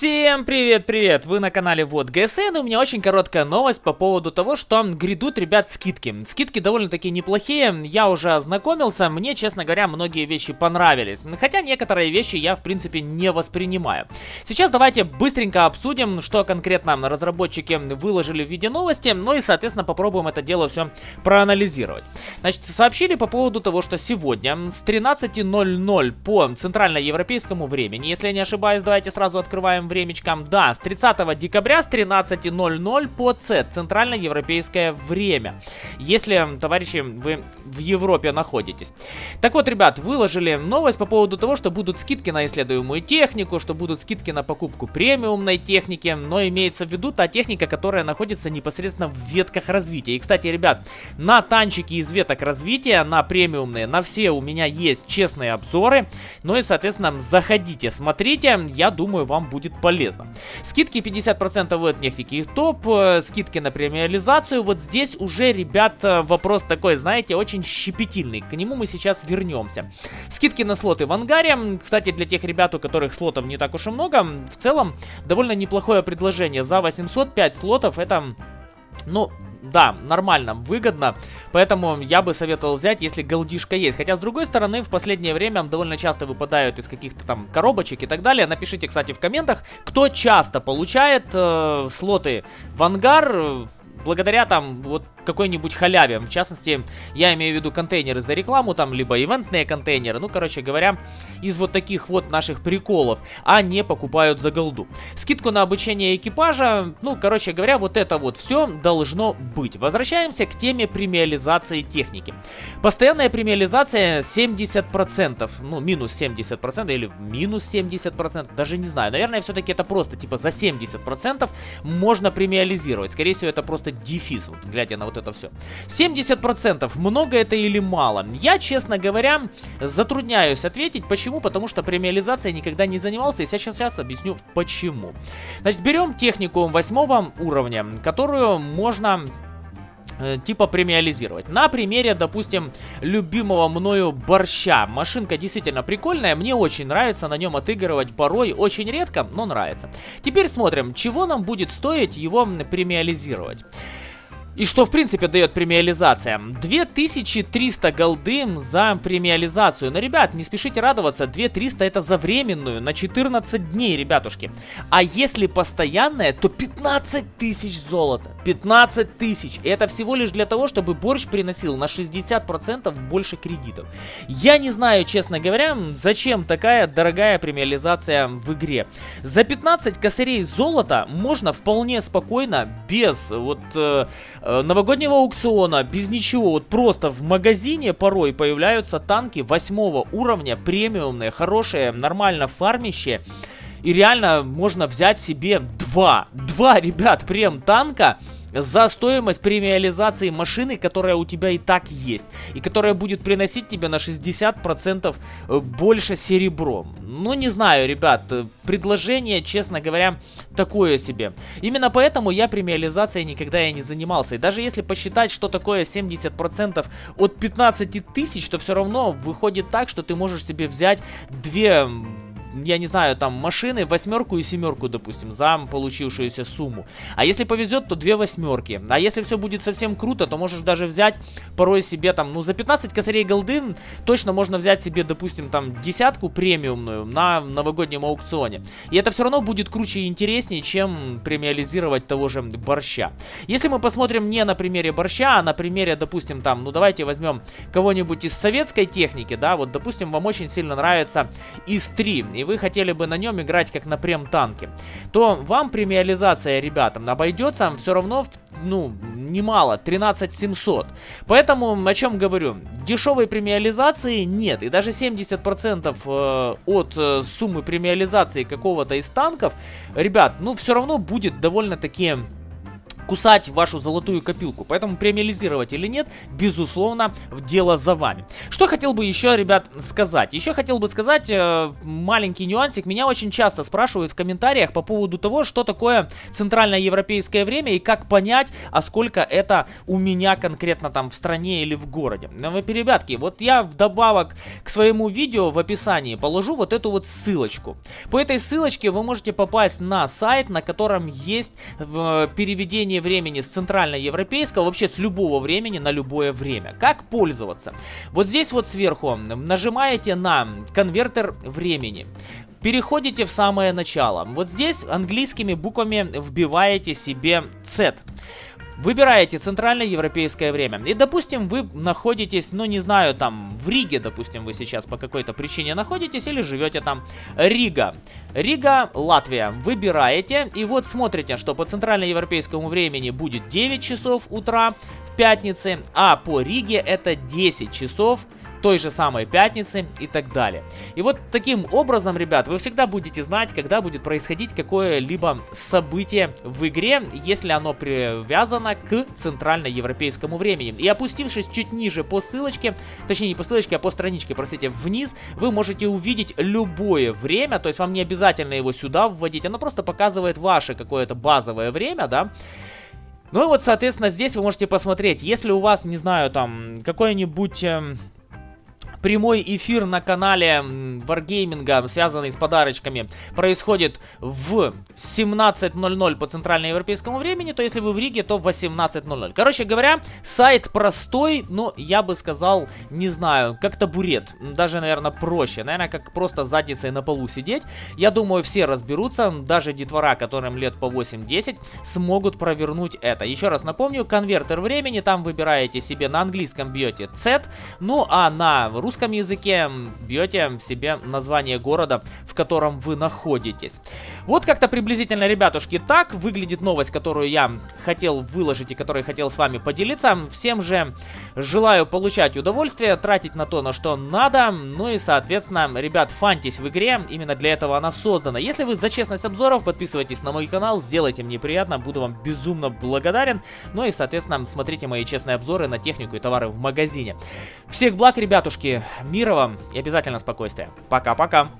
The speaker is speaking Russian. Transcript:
Всем привет-привет! Вы на канале Вот ГСН, и у меня очень короткая новость по поводу того, что грядут, ребят, скидки. Скидки довольно-таки неплохие, я уже ознакомился, мне, честно говоря, многие вещи понравились. Хотя некоторые вещи я, в принципе, не воспринимаю. Сейчас давайте быстренько обсудим, что конкретно разработчики выложили в виде новости, ну и, соответственно, попробуем это дело все проанализировать. Значит, сообщили по поводу того, что сегодня с 13.00 по центральноевропейскому времени, если я не ошибаюсь, давайте сразу открываем времечком. Да, с 30 декабря с 13.00 по С, центральноевропейское время. Если, товарищи, вы в Европе находитесь. Так вот, ребят, выложили новость по поводу того, что будут скидки на исследуемую технику, что будут скидки на покупку премиумной техники, но имеется в виду та техника, которая находится непосредственно в ветках развития. И, кстати, ребят, на танчики из веток развития, на премиумные, на все у меня есть честные обзоры. Ну и, соответственно, заходите, смотрите, я думаю, вам будет полезно. Скидки 50% от нефтики и топ, э, скидки на премиализацию. Вот здесь уже, ребят, э, вопрос такой, знаете, очень щепетильный. К нему мы сейчас вернемся. Скидки на слоты в ангаре. Кстати, для тех ребят, у которых слотов не так уж и много, в целом довольно неплохое предложение. За 805 слотов это, ну, да, нормально, выгодно. Поэтому я бы советовал взять, если голдишка есть. Хотя, с другой стороны, в последнее время довольно часто выпадают из каких-то там коробочек и так далее. Напишите, кстати, в комментах, кто часто получает э, слоты в ангар благодаря там вот какой-нибудь халяве. В частности, я имею в виду контейнеры за рекламу, там, либо ивентные контейнеры. Ну, короче говоря, из вот таких вот наших приколов, а не покупают за голду. Скидку на обучение экипажа, ну, короче говоря, вот это вот все должно быть. Возвращаемся к теме премиализации техники. Постоянная премиализация 70%, ну, минус 70% или минус 70%, даже не знаю. Наверное, все-таки это просто, типа, за 70% можно премиализировать. Скорее всего, это просто дефис, вот, глядя на вот это все. 70% много это или мало? Я, честно говоря, затрудняюсь ответить. Почему? Потому что премиализацией никогда не занимался, и сейчас, сейчас объясню почему. Значит, берем технику восьмого уровня, которую можно э, типа премиализировать. На примере, допустим, любимого мною борща. Машинка действительно прикольная, мне очень нравится на нем отыгрывать порой, очень редко, но нравится. Теперь смотрим, чего нам будет стоить его премиализировать. И что, в принципе, дает премиализация? 2300 голды за премиализацию. Но, ребят, не спешите радоваться, 2300 это за временную, на 14 дней, ребятушки. А если постоянная, то 15 тысяч золота. 15 тысяч. Это всего лишь для того, чтобы борщ приносил на 60% больше кредитов. Я не знаю, честно говоря, зачем такая дорогая премиализация в игре. За 15 косарей золота можно вполне спокойно, без вот... Э, новогоднего аукциона, без ничего, вот просто в магазине порой появляются танки восьмого уровня, премиумные, хорошие, нормально фармящие. И реально можно взять себе два, два, ребят, прем танка за стоимость премиализации машины, которая у тебя и так есть. И которая будет приносить тебе на 60% э, больше серебром. Ну, не знаю, ребят, э, предложение, честно говоря, такое себе. Именно поэтому я премиализацией никогда и не занимался. И даже если посчитать, что такое 70% от 15 тысяч, то все равно выходит так, что ты можешь себе взять две я не знаю, там, машины, восьмерку и семерку, допустим, за получившуюся сумму. А если повезет, то две восьмерки. А если все будет совсем круто, то можешь даже взять порой себе там, ну, за 15 косарей голды точно можно взять себе, допустим, там, десятку премиумную на новогоднем аукционе. И это все равно будет круче и интереснее, чем премиализировать того же борща. Если мы посмотрим не на примере борща, а на примере, допустим, там, ну, давайте возьмем кого-нибудь из советской техники, да, вот, допустим, вам очень сильно нравится ИС-3, и вы хотели бы на нем играть как на прем-танке, то вам премиализация, ребятам, обойдется все равно, ну, немало, 13 700. Поэтому, о чем говорю, дешевой премиализации нет, и даже 70% э, от э, суммы премиализации какого-то из танков, ребят, ну, все равно будет довольно-таки кусать вашу золотую копилку. Поэтому премиализировать или нет, безусловно, в дело за вами. Что хотел бы еще, ребят, сказать? Еще хотел бы сказать э, маленький нюансик. Меня очень часто спрашивают в комментариях по поводу того, что такое центральное европейское время и как понять, а сколько это у меня конкретно там в стране или в городе. Ну, вы, ребятки, вот я вдобавок к своему видео в описании положу вот эту вот ссылочку. По этой ссылочке вы можете попасть на сайт, на котором есть э, переведение времени с центральноевропейского, вообще с любого времени на любое время. Как пользоваться? Вот здесь вот сверху нажимаете на конвертер времени. Переходите в самое начало. Вот здесь английскими буквами вбиваете себе Z. Выбираете центральное европейское время. И, допустим, вы находитесь, ну, не знаю, там, в Риге, допустим, вы сейчас по какой-то причине находитесь или живете там. Рига. Рига, Латвия. Выбираете, и вот смотрите, что по центральноевропейскому времени будет 9 часов утра в пятнице, а по Риге это 10 часов той же самой пятницы и так далее. И вот таким образом, ребят, вы всегда будете знать, когда будет происходить какое-либо событие в игре, если оно привязано к центральноевропейскому времени. И опустившись чуть ниже по ссылочке, точнее не по ссылочке, а по страничке, простите, вниз, вы можете увидеть любое время, то есть вам не обязательно его сюда вводить, оно просто показывает ваше какое-то базовое время, да, ну и вот, соответственно, здесь вы можете посмотреть, если у вас, не знаю, там, какой-нибудь... Э, прямой эфир на канале Wargaming, связанный с подарочками, происходит в 17.00 по центральноевропейскому времени, то если вы в Риге, то в 18.00. Короче говоря, сайт простой, но я бы сказал, не знаю, как табурет, даже, наверное, проще, наверное, как просто задницей на полу сидеть. Я думаю, все разберутся, даже детвора, которым лет по 8-10, смогут провернуть это. Еще раз напомню, конвертер времени, там выбираете себе на английском бьете Z, ну а на русском русском языке бьете себе название города, в котором вы находитесь. Вот как-то приблизительно, ребятушки, так выглядит новость, которую я хотел выложить и которой хотел с вами поделиться. Всем же желаю получать удовольствие, тратить на то, на что надо. Ну и, соответственно, ребят, фантись в игре, именно для этого она создана. Если вы за честность обзоров, подписывайтесь на мой канал, сделайте мне приятно, буду вам безумно благодарен. Ну и, соответственно, смотрите мои честные обзоры на технику и товары в магазине. Всех благ, ребятушки, мира вам и обязательно спокойствия. Пока-пока.